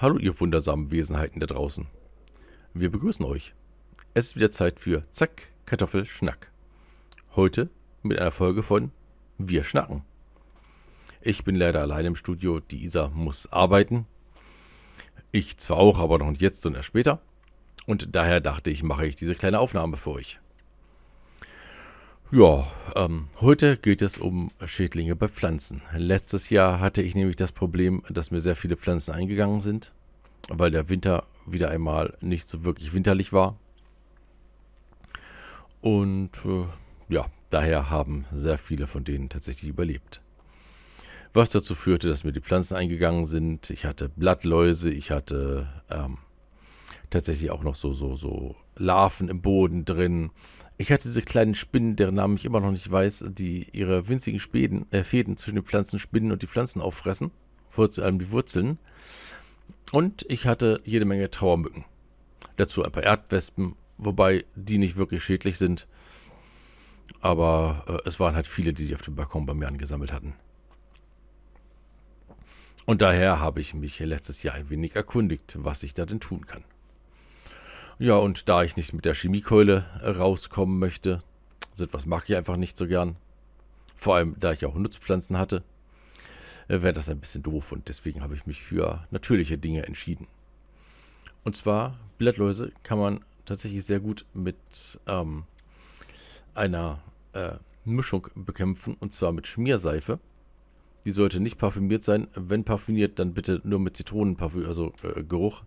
Hallo ihr wundersamen Wesenheiten da draußen. Wir begrüßen euch. Es ist wieder Zeit für Zack, Kartoffel, Schnack. Heute mit einer Folge von Wir schnacken. Ich bin leider allein im Studio, die Isa muss arbeiten. Ich zwar auch, aber noch nicht jetzt, sondern erst später. Und daher dachte ich, mache ich diese kleine Aufnahme für euch. Ja, ähm, heute geht es um Schädlinge bei Pflanzen. Letztes Jahr hatte ich nämlich das Problem, dass mir sehr viele Pflanzen eingegangen sind, weil der Winter wieder einmal nicht so wirklich winterlich war. Und äh, ja, daher haben sehr viele von denen tatsächlich überlebt. Was dazu führte, dass mir die Pflanzen eingegangen sind. Ich hatte Blattläuse, ich hatte ähm, tatsächlich auch noch so, so, so Larven im Boden drin. Ich hatte diese kleinen Spinnen, deren Namen ich immer noch nicht weiß, die ihre winzigen Späden, äh, Fäden zwischen den Pflanzen spinnen und die Pflanzen auffressen. Vor allem die Wurzeln. Und ich hatte jede Menge Trauermücken. Dazu ein paar Erdwespen, wobei die nicht wirklich schädlich sind. Aber äh, es waren halt viele, die sich auf dem Balkon bei mir angesammelt hatten. Und daher habe ich mich letztes Jahr ein wenig erkundigt, was ich da denn tun kann. Ja, und da ich nicht mit der Chemiekeule rauskommen möchte, so etwas mag ich einfach nicht so gern. Vor allem, da ich auch Nutzpflanzen hatte, äh, wäre das ein bisschen doof und deswegen habe ich mich für natürliche Dinge entschieden. Und zwar, Blattläuse kann man tatsächlich sehr gut mit ähm, einer äh, Mischung bekämpfen und zwar mit Schmierseife. Die sollte nicht parfümiert sein. Wenn parfümiert, dann bitte nur mit Zitronenparfüm, also äh, Geruch.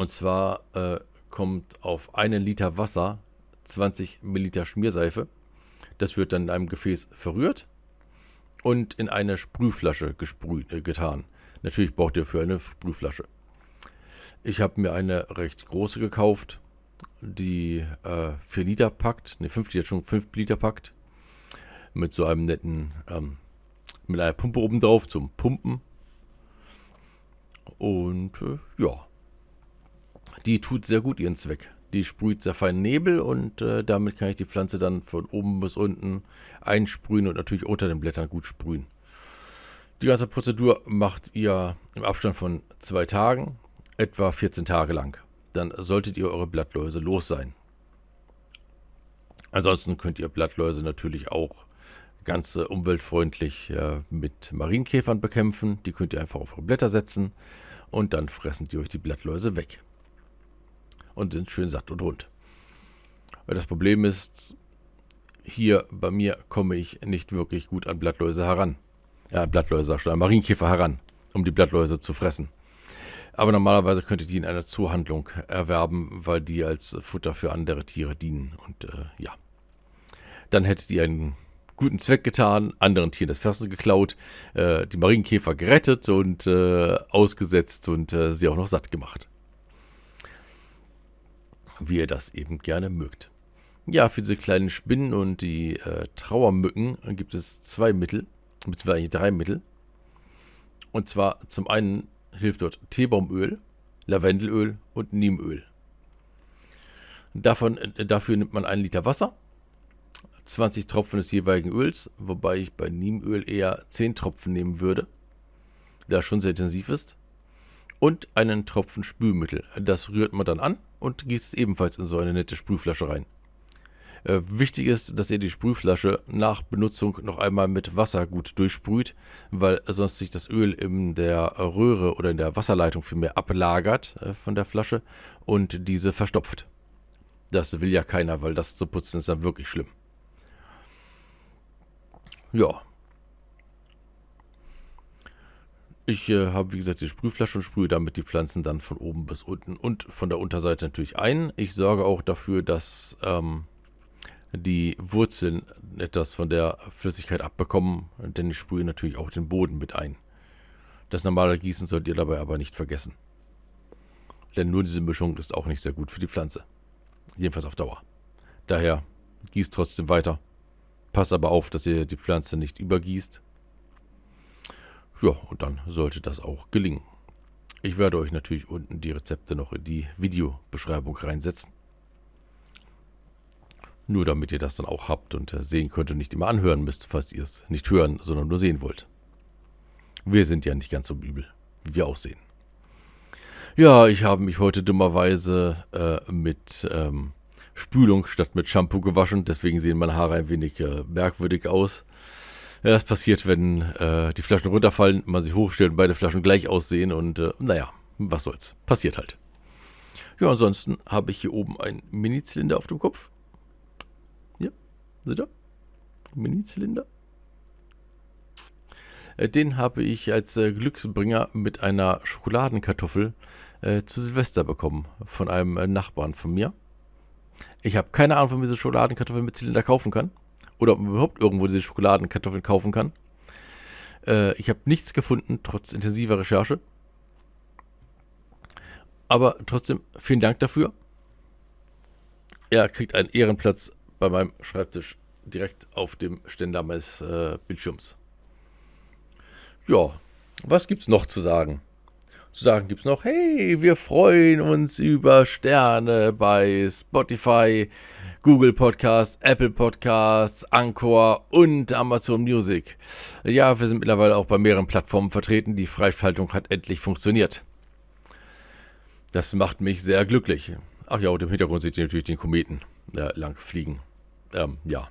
Und zwar äh, kommt auf einen Liter Wasser 20 Milliliter Schmierseife. Das wird dann in einem Gefäß verrührt und in eine Sprühflasche gesprüht, äh, getan. Natürlich braucht ihr für eine Sprühflasche. Ich habe mir eine recht große gekauft, die äh, 4 Liter packt, ne 5 Liter schon 5 Liter packt. Mit so einem netten, ähm, mit einer Pumpe oben drauf zum Pumpen. Und äh, ja, die tut sehr gut ihren Zweck. Die sprüht sehr feinen Nebel und äh, damit kann ich die Pflanze dann von oben bis unten einsprühen und natürlich unter den Blättern gut sprühen. Die ganze Prozedur macht ihr im Abstand von zwei Tagen, etwa 14 Tage lang. Dann solltet ihr eure Blattläuse los sein. Ansonsten könnt ihr Blattläuse natürlich auch ganz äh, umweltfreundlich äh, mit Marienkäfern bekämpfen. Die könnt ihr einfach auf eure Blätter setzen und dann fressen die euch die Blattläuse weg und sind schön satt und rund. Weil das Problem ist, hier bei mir komme ich nicht wirklich gut an Blattläuse heran. Ja, Blattläuse, schon, an Marienkäfer heran, um die Blattläuse zu fressen. Aber normalerweise könntet ihr die in einer Zuhandlung erwerben, weil die als Futter für andere Tiere dienen. Und äh, ja, dann hättet ihr einen guten Zweck getan, anderen Tieren das Fressen geklaut, äh, die Marienkäfer gerettet und äh, ausgesetzt und äh, sie auch noch satt gemacht wie ihr das eben gerne mögt. Ja, für diese kleinen Spinnen und die äh, Trauermücken gibt es zwei Mittel, beziehungsweise drei Mittel. Und zwar zum einen hilft dort Teebaumöl, Lavendelöl und Niemöl. Davon, äh, dafür nimmt man einen Liter Wasser, 20 Tropfen des jeweiligen Öls, wobei ich bei Niemöl eher 10 Tropfen nehmen würde, da es schon sehr intensiv ist. Und einen Tropfen Spülmittel. Das rührt man dann an und gießt es ebenfalls in so eine nette Sprühflasche rein. Äh, wichtig ist, dass ihr die Sprühflasche nach Benutzung noch einmal mit Wasser gut durchsprüht, weil sonst sich das Öl in der Röhre oder in der Wasserleitung vielmehr ablagert äh, von der Flasche und diese verstopft. Das will ja keiner, weil das zu putzen ist dann wirklich schlimm. Ja, Ich äh, habe, wie gesagt, die Sprühflasche und sprühe damit die Pflanzen dann von oben bis unten und von der Unterseite natürlich ein. Ich sorge auch dafür, dass ähm, die Wurzeln etwas von der Flüssigkeit abbekommen, denn ich sprühe natürlich auch den Boden mit ein. Das normale Gießen solltet ihr dabei aber nicht vergessen. Denn nur diese Mischung ist auch nicht sehr gut für die Pflanze. Jedenfalls auf Dauer. Daher gießt trotzdem weiter. Passt aber auf, dass ihr die Pflanze nicht übergießt ja, und dann sollte das auch gelingen. Ich werde euch natürlich unten die Rezepte noch in die Videobeschreibung reinsetzen. Nur damit ihr das dann auch habt und äh, sehen könnt und nicht immer anhören müsst, falls ihr es nicht hören, sondern nur sehen wollt. Wir sind ja nicht ganz so übel. wie wir aussehen. Ja, ich habe mich heute dummerweise äh, mit ähm, Spülung statt mit Shampoo gewaschen, deswegen sehen meine Haare ein wenig äh, merkwürdig aus. Ja, das passiert, wenn äh, die Flaschen runterfallen, man sie hochstellt und beide Flaschen gleich aussehen und äh, naja, was soll's. Passiert halt. Ja, ansonsten habe ich hier oben einen Mini-Zylinder auf dem Kopf. Ja, seht ihr? Mini-Zylinder. Äh, den habe ich als äh, Glücksbringer mit einer Schokoladenkartoffel äh, zu Silvester bekommen von einem äh, Nachbarn von mir. Ich habe keine Ahnung, wie man diese Schokoladenkartoffeln mit Zylinder kaufen kann oder ob man überhaupt irgendwo diese Schokoladenkartoffeln kaufen kann. Äh, ich habe nichts gefunden, trotz intensiver Recherche. Aber trotzdem, vielen Dank dafür. Er kriegt einen Ehrenplatz bei meinem Schreibtisch direkt auf dem Ständer meines äh, Bildschirms. Ja, was gibt's noch zu sagen? Zu sagen gibt's noch, hey, wir freuen uns über Sterne bei Spotify, Google Podcasts, Apple Podcasts, Anchor und Amazon Music. Ja, wir sind mittlerweile auch bei mehreren Plattformen vertreten. Die Freischaltung hat endlich funktioniert. Das macht mich sehr glücklich. Ach ja, und im Hintergrund seht ihr natürlich den Kometen äh, lang fliegen. Ähm, ja.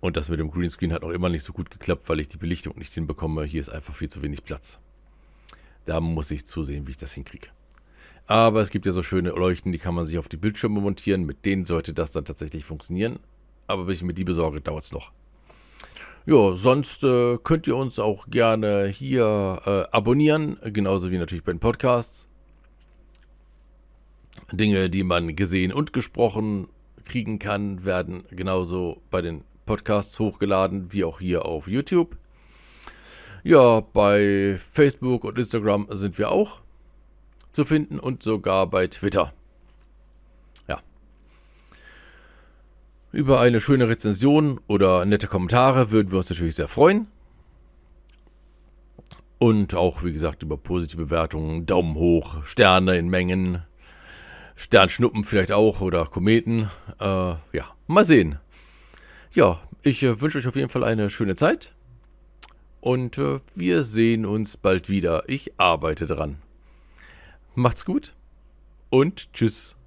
Und das mit dem Greenscreen hat noch immer nicht so gut geklappt, weil ich die Belichtung nicht hinbekomme. Hier ist einfach viel zu wenig Platz. Da muss ich zusehen, wie ich das hinkriege. Aber es gibt ja so schöne Leuchten, die kann man sich auf die Bildschirme montieren. Mit denen sollte das dann tatsächlich funktionieren. Aber bis ich mir die besorge, dauert es noch. Ja, sonst äh, könnt ihr uns auch gerne hier äh, abonnieren, genauso wie natürlich bei den Podcasts. Dinge, die man gesehen und gesprochen kriegen kann, werden genauso bei den Podcasts hochgeladen, wie auch hier auf YouTube. Ja, bei Facebook und Instagram sind wir auch zu finden und sogar bei Twitter. Ja. Über eine schöne Rezension oder nette Kommentare würden wir uns natürlich sehr freuen. Und auch, wie gesagt, über positive Bewertungen, Daumen hoch, Sterne in Mengen, Sternschnuppen vielleicht auch oder Kometen. Äh, ja, mal sehen. Ja, ich äh, wünsche euch auf jeden Fall eine schöne Zeit. Und äh, wir sehen uns bald wieder. Ich arbeite dran. Macht's gut und tschüss.